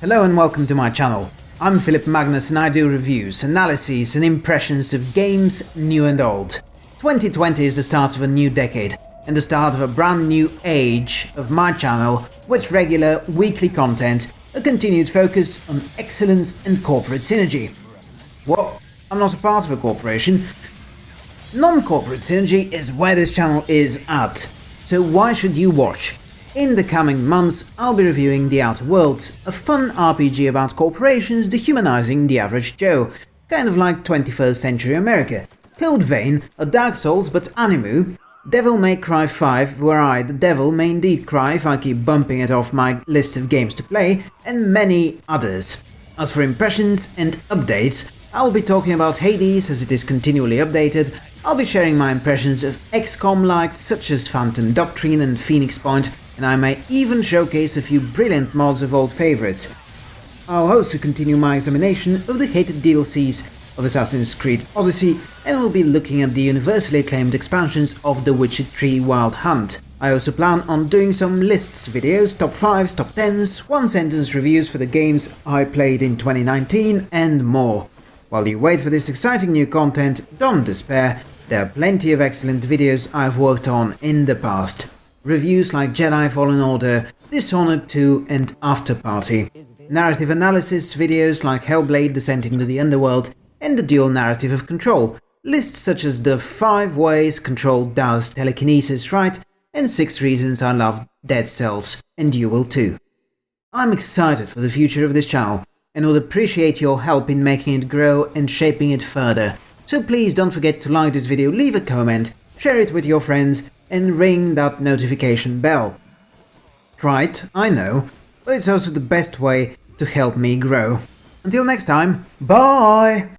Hello and welcome to my channel. I'm Philip Magnus and I do reviews, analyses and impressions of games new and old. 2020 is the start of a new decade and the start of a brand new age of my channel with regular weekly content, a continued focus on excellence and corporate synergy. Well, I'm not a part of a corporation. Non-corporate synergy is where this channel is at, so why should you watch? In the coming months, I'll be reviewing The Outer Worlds, a fun RPG about corporations dehumanizing the average Joe, kind of like 21st century America. Code Vein, a Dark Souls but Animu, Devil May Cry 5, where I, the devil, may indeed cry if I keep bumping it off my list of games to play, and many others. As for impressions and updates, I will be talking about Hades as it is continually updated, I'll be sharing my impressions of XCOM likes such as Phantom Doctrine and Phoenix Point, and I may even showcase a few brilliant mods of old favourites. I'll also continue my examination of the hated DLCs of Assassin's Creed Odyssey and will be looking at the universally acclaimed expansions of The Witcher 3 Wild Hunt. I also plan on doing some lists videos, top 5s, top 10s, one sentence reviews for the games I played in 2019 and more. While you wait for this exciting new content, don't despair, there are plenty of excellent videos I've worked on in the past reviews like Jedi Fallen Order, Dishonored 2 and After Party, narrative analysis videos like Hellblade Descent into the Underworld and the dual narrative of Control, lists such as the 5 ways Control does telekinesis right and 6 reasons I love Dead Cells, and you will too. I'm excited for the future of this channel and would appreciate your help in making it grow and shaping it further, so please don't forget to like this video, leave a comment, share it with your friends and ring that notification bell. Right, I know, but it's also the best way to help me grow. Until next time, bye!